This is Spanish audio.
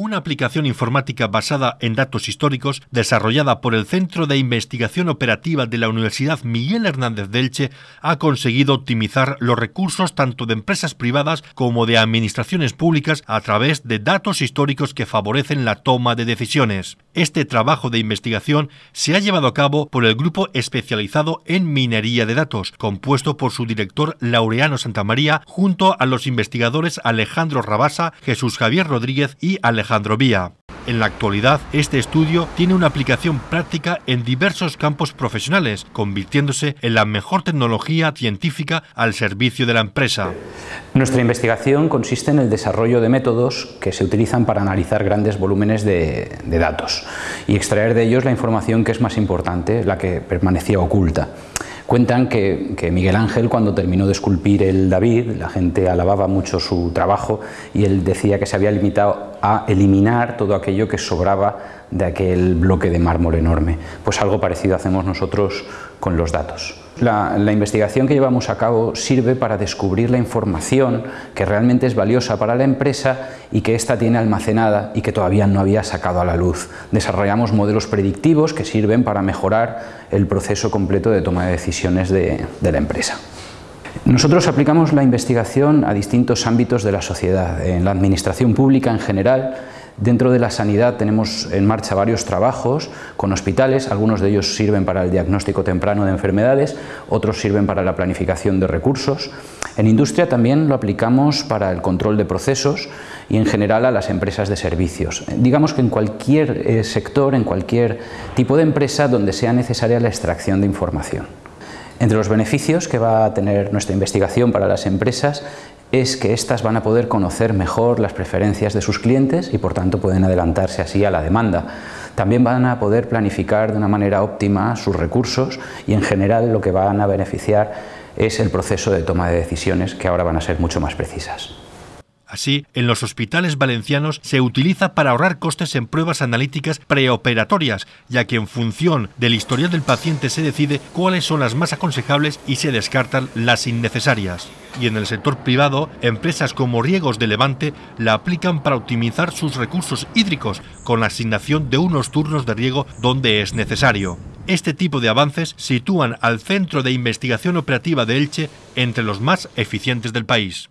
una aplicación informática basada en datos históricos desarrollada por el Centro de Investigación Operativa de la Universidad Miguel Hernández de Elche ha conseguido optimizar los recursos tanto de empresas privadas como de administraciones públicas a través de datos históricos que favorecen la toma de decisiones. Este trabajo de investigación se ha llevado a cabo por el grupo especializado en minería de datos, compuesto por su director Laureano Santamaría, junto a los investigadores Alejandro Rabasa, Jesús Javier Rodríguez y Alejandro Vía. En la actualidad, este estudio tiene una aplicación práctica en diversos campos profesionales, convirtiéndose en la mejor tecnología científica al servicio de la empresa. Nuestra investigación consiste en el desarrollo de métodos que se utilizan para analizar grandes volúmenes de datos y extraer de ellos la información que es más importante, la que permanecía oculta. Cuentan que, Miguel Ángel cuando terminó de esculpir el David, la gente alababa mucho su trabajo y él decía que se había limitado a eliminar todo aquello que sobraba de aquel bloque de mármol enorme. Pues algo parecido hacemos nosotros con los datos. La, investigación que llevamos a cabo sirve para descubrir la información que realmente es valiosa para la empresa y que ésta tiene almacenada y que todavía no había sacado a la luz. Desarrollamos modelos predictivos que sirven para mejorar el proceso completo de toma de decisiones de, de la empresa. Nosotros aplicamos la investigación a distintos ámbitos de la sociedad, en la administración pública en general, Dentro de la sanidad tenemos en marcha varios trabajos con hospitales, algunos de ellos sirven para el diagnóstico temprano de enfermedades, otros sirven para la planificación de recursos. En industria también lo aplicamos para el control de procesos y en general a las empresas de servicios. Digamos que en cualquier eh, sector, en cualquier tipo de empresa donde sea necesaria la extracción de información. Entre los beneficios que va a tener nuestra investigación para las empresas es que éstas van a poder conocer mejor las preferencias de sus clientes y por tanto pueden adelantarse así a la demanda. También van a poder planificar de una manera óptima sus recursos y en general lo que van a beneficiar es el proceso de toma de decisiones que ahora van a ser mucho más precisas. Así, en los hospitales valencianos se utiliza para ahorrar costes en pruebas analíticas preoperatorias, ya que en función del historial del paciente se decide cuáles son las más aconsejables y se descartan las innecesarias. Y en el sector privado, empresas como Riegos de Levante la aplican para optimizar sus recursos hídricos con la asignación de unos turnos de riego donde es necesario. Este tipo de avances sitúan al Centro de Investigación Operativa de Elche entre los más eficientes del país.